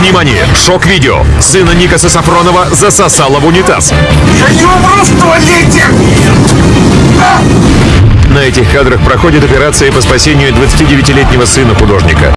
Внимание! Шок-видео. Сына Никаса Сафронова засосало в унитаз. Я не умру в туалете! На этих кадрах проходит операция по спасению 29-летнего сына художника.